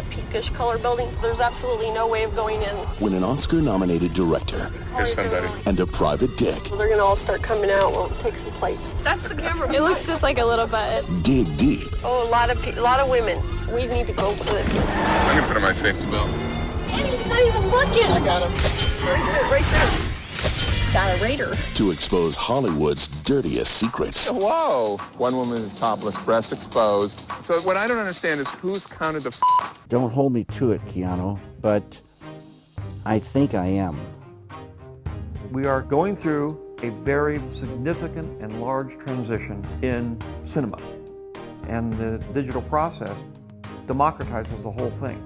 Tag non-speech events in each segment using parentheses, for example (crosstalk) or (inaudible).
that pinkish color building. There's absolutely no way of going in. When an Oscar-nominated director There's somebody. and a private dick They're gonna all start coming out. We'll take some plates. That's the camera. It looks just like a little butt. dig deep Oh, a lot of pe- a lot of women. We need to go for this. I'm gonna put on my safety belt. And He's not even looking. I got him. Right there, right there. Got raider. to expose Hollywood's dirtiest secrets. Whoa! One woman is topless, breast exposed. So what I don't understand is who's counted the f- Don't hold me to it, Keanu, but I think I am. We are going through a very significant and large transition in cinema. And the digital process democratizes the whole thing.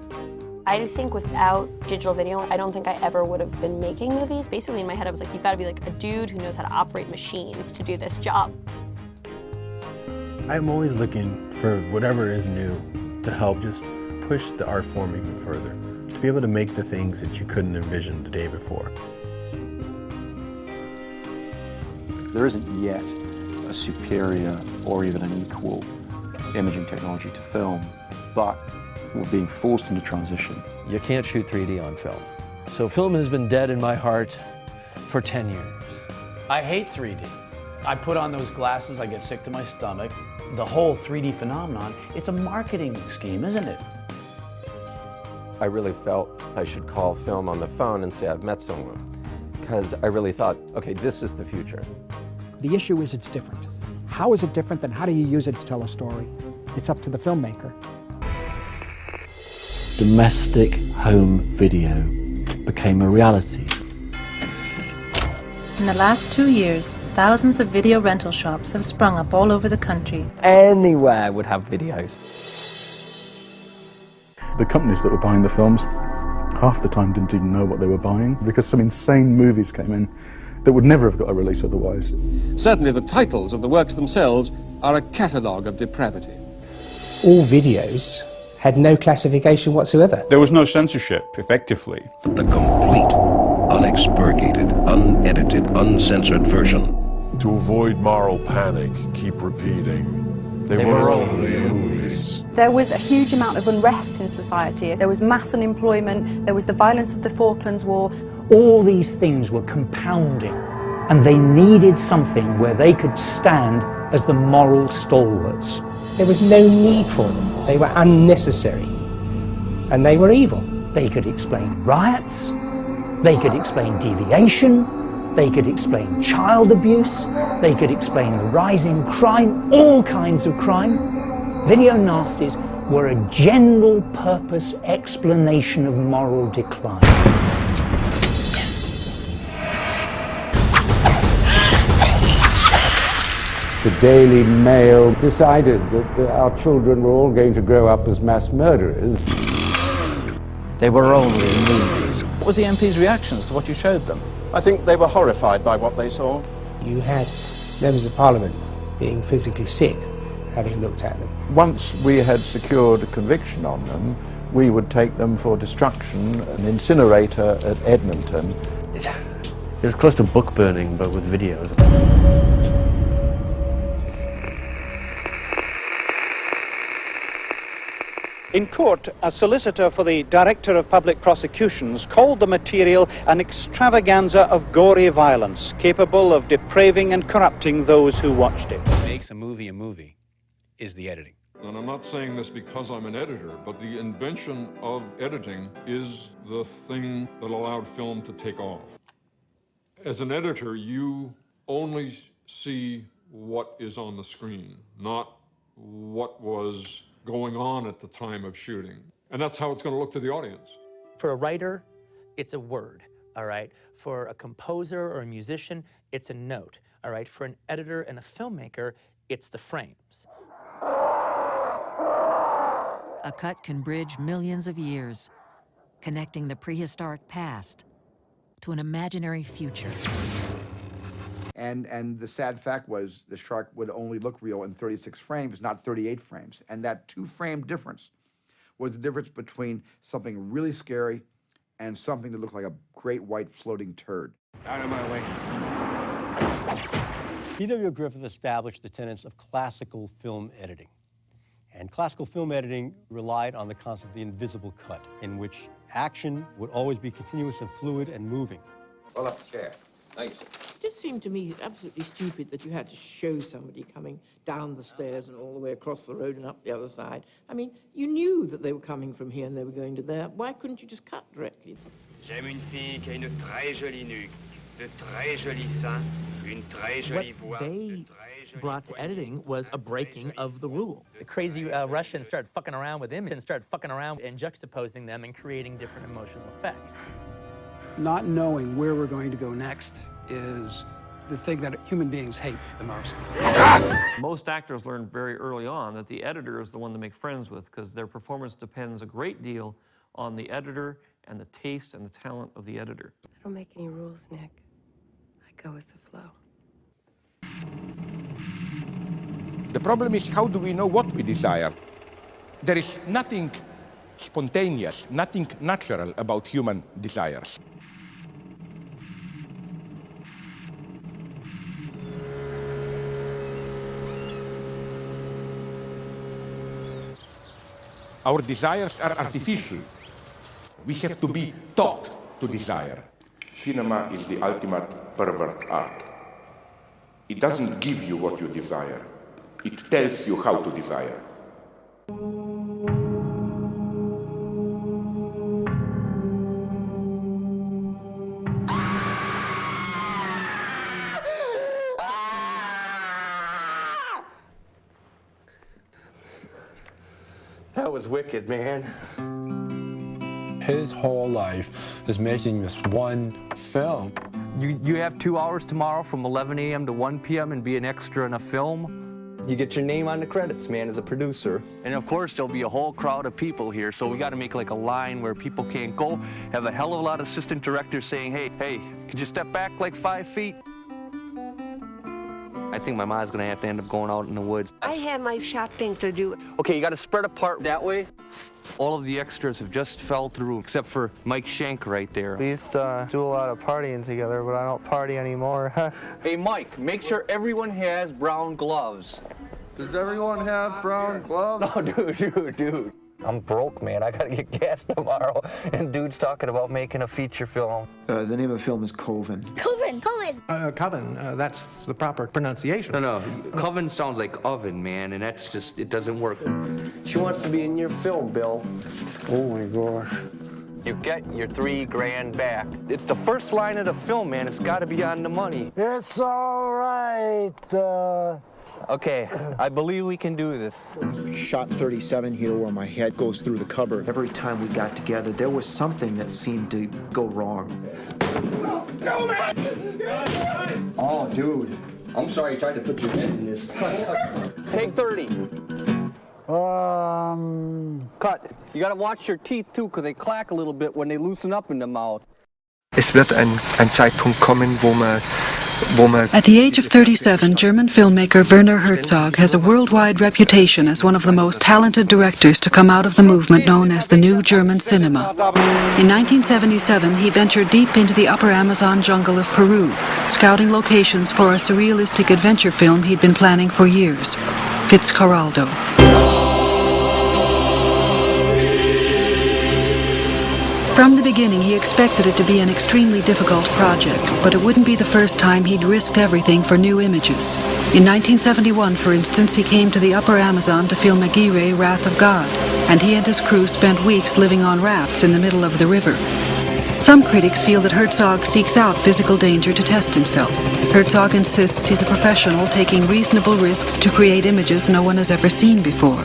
I think without digital video, I don't think I ever would have been making movies. Basically, in my head, I was like, you've got to be like a dude who knows how to operate machines to do this job. I'm always looking for whatever is new to help just push the art form even further. To be able to make the things that you couldn't envision the day before. There isn't yet a superior or even an equal imaging technology to film, but we're being forced into transition. You can't shoot 3D on film. So film has been dead in my heart for 10 years. I hate 3D. I put on those glasses, I get sick to my stomach. The whole 3D phenomenon, it's a marketing scheme, isn't it? I really felt I should call film on the phone and say I've met someone. Because I really thought, okay, this is the future. The issue is it's different. How is it different and how do you use it to tell a story? It's up to the filmmaker. Domestic home video became a reality. In the last two years, thousands of video rental shops have sprung up all over the country. Anywhere would have videos. The companies that were buying the films, half the time didn't even know what they were buying because some insane movies came in that would never have got a release otherwise. Certainly the titles of the works themselves are a catalogue of depravity. All videos had no classification whatsoever. There was no censorship, effectively. The complete, unexpurgated, unedited, uncensored version. To avoid moral panic, keep repeating. They, They were, were only only movies. There was a huge amount of unrest in society. There was mass unemployment, there was the violence of the Falklands War. All these things were compounding, and they needed something where they could stand as the moral stalwarts. There was no need for them. They were unnecessary. And they were evil. They could explain riots, they could explain deviation, they could explain child abuse, they could explain the rising crime, all kinds of crime. Video nasties were a general purpose explanation of moral decline. The Daily Mail decided that the, our children were all going to grow up as mass murderers. They were only movies. What was the MP's reactions to what you showed them? I think they were horrified by what they saw. You had members of parliament being physically sick having looked at them. Once we had secured a conviction on them, we would take them for destruction, an incinerator at Edmonton. It was close to book burning, but with videos. In court, a solicitor for the Director of Public Prosecutions called the material an extravaganza of gory violence, capable of depraving and corrupting those who watched it. What makes a movie a movie is the editing. And I'm not saying this because I'm an editor, but the invention of editing is the thing that allowed film to take off. As an editor, you only see what is on the screen, not what was going on at the time of shooting. And that's how it's going to look to the audience. For a writer, it's a word, all right? For a composer or a musician, it's a note, all right? For an editor and a filmmaker, it's the frames. A cut can bridge millions of years, connecting the prehistoric past to an imaginary future. And, and the sad fact was the shark would only look real in 36 frames, not 38 frames. And that two frame difference was the difference between something really scary and something that looked like a great white floating turd. Out of my way. D.W. Griffith established the tenets of classical film editing. And classical film editing relied on the concept of the invisible cut, in which action would always be continuous and fluid and moving. Pull up chair. Nice. It just seemed to me absolutely stupid that you had to show somebody coming down the stairs and all the way across the road and up the other side. I mean, you knew that they were coming from here and they were going to there. Why couldn't you just cut directly? J'aime une fille qui a une très jolie nuque, de très jolis seins, une très jolie voix. What they brought to editing was a breaking of the rule. The crazy uh, Russians started fucking around with images and started fucking around and juxtaposing them and creating different emotional effects. Not knowing where we're going to go next is the thing that human beings hate the most. (laughs) Most actors learn very early on that the editor is the one to make friends with because their performance depends a great deal on the editor and the taste and the talent of the editor. I don't make any rules, Nick. I go with the flow. The problem is how do we know what we desire? There is nothing spontaneous, nothing natural about human desires. Our desires are artificial. We have to be taught to desire. Cinema is the ultimate pervert art. It doesn't give you what you desire. It tells you how to desire. Was wicked, man. His whole life is making this one film. You, you have two hours tomorrow from 11 a.m. to 1 p.m. and be an extra in a film. You get your name on the credits, man, as a producer. And of course, there'll be a whole crowd of people here, so we got to make like a line where people can't go. Have a hell of a lot of assistant directors saying, hey, hey, could you step back like five feet? I think my mom's gonna have to end up going out in the woods. I have my shopping to do. Okay, you gotta spread apart that way. All of the extras have just fell through, except for Mike Schank right there. We used to uh, do a lot of partying together, but I don't party anymore. (laughs) hey, Mike, make sure everyone has brown gloves. Does everyone have brown gloves? No, (laughs) dude, dude, dude. I'm broke, man. I gotta get (laughs) gas tomorrow. And dude's talking about making a feature film. Uh, the name of the film is Coven. Coven, Coven. Uh, coven, uh, that's the proper pronunciation. No, no, coven sounds like oven, man, and that's just, it doesn't work. She wants to be in your film, Bill. Oh my gosh. You get your three grand back. It's the first line of the film, man. It's gotta be on the money. It's all right. Uh... Okay, I believe we can do this. Shot 37 here where my head goes through the cover. Every time we got together, there was something that seemed to go wrong. Oh, dude. I'm sorry you tried to put your head in this. Cut, cut. Take 30. Um. Cut. You gotta watch your teeth too, because they clack a little bit when they loosen up in the mouth. Es wird ein, ein Zeitpunkt kommen, wo man At the age of 37, German filmmaker Werner Herzog has a worldwide reputation as one of the most talented directors to come out of the movement known as the New German Cinema. In 1977, he ventured deep into the upper Amazon jungle of Peru, scouting locations for a surrealistic adventure film he'd been planning for years, Fitzcarraldo. From the beginning, he expected it to be an extremely difficult project, but it wouldn't be the first time he'd risked everything for new images. In 1971, for instance, he came to the upper Amazon to film Aguirre, Wrath of God, and he and his crew spent weeks living on rafts in the middle of the river. Some critics feel that Herzog seeks out physical danger to test himself. Herzog insists he's a professional taking reasonable risks to create images no one has ever seen before.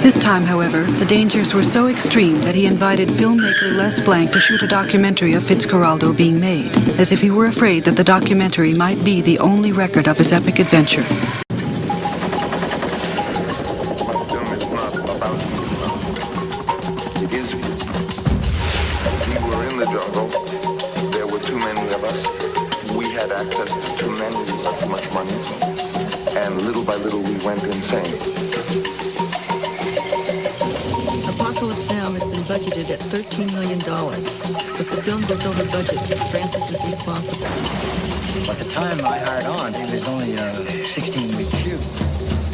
This time, however, the dangers were so extreme that he invited filmmaker Les Blank to shoot a documentary of Fitzcarraldo being made, as if he were afraid that the documentary might be the only record of his epic adventure. Went insane. Apocalypse Now has been budgeted at $13 million. If the film goes over budget, Francis is responsible. At the time I hired on, it was only a 16-week shoot,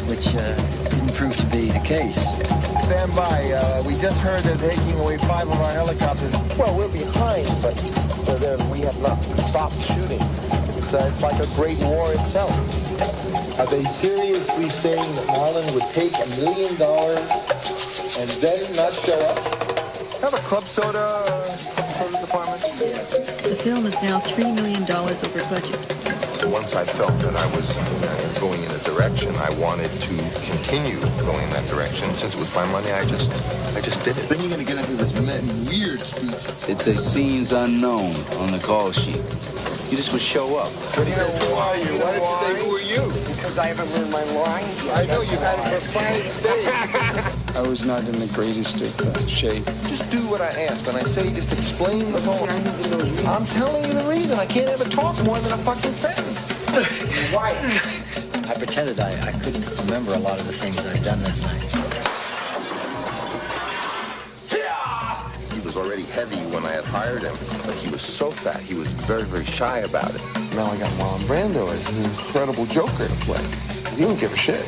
which uh, didn't prove to be the case. case. Stand by. Uh, we just heard they're taking away five of our helicopters. Well, we're behind, but uh, then we have not stopped shooting. It's, uh, it's like a great war itself. Are they seriously saying that Marlon would take a million dollars and then not show up? Have a club soda, uh, soda department? The film is now $3 million over budget. Once I felt that I was uh, going in a direction, I wanted to continue going in that direction. Since it was my money, I just, I just did it. Then you're going to get into this weird speech. It says scenes unknown on the call sheet. You just would show up. What do you know, who are you? Why did you say, who are you? Because I haven't learned my lines. I know you've had it for five days. (laughs) I was not in the greatest of uh, shape. Just do what I ask. When I say just explain the whole... I'm telling you the reason. I can't ever talk more than a fucking sentence. Why? I pretended I, I couldn't remember a lot of the things I'd done that night. Was already heavy when I had hired him, but he was so fat, he was very, very shy about it. Now I got Marlon Brando as an incredible Joker to play. He don't give a shit.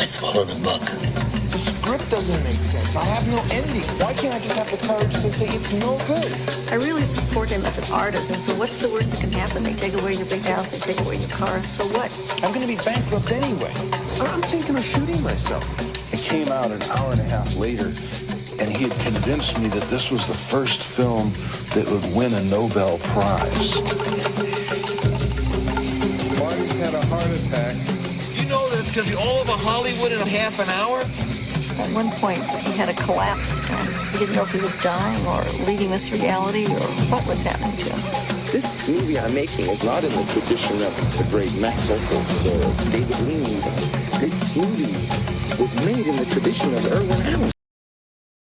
I swallowed a book. The script doesn't make sense. I have no ending. Why can't I just have the courage to say it's no good? I really support him as an artist, and so what's the worst that can happen? They take away your big house, they take away your car, so what? I'm going to be bankrupt anyway. Uh-huh. I'm thinking of shooting myself. It came out an hour and a half later, and he had convinced me that this was the first film that would win a Nobel Prize. Marty's had a heart attack. You know that it's going to be all over Hollywood in a half an hour? At one point, he had a collapse, and he didn't know if he was dying or leaving this reality or what was happening to him. This movie I'm making is not in the tradition of the great Max Ophuls or David Lean. This movie was made in the tradition of Irwin Allen.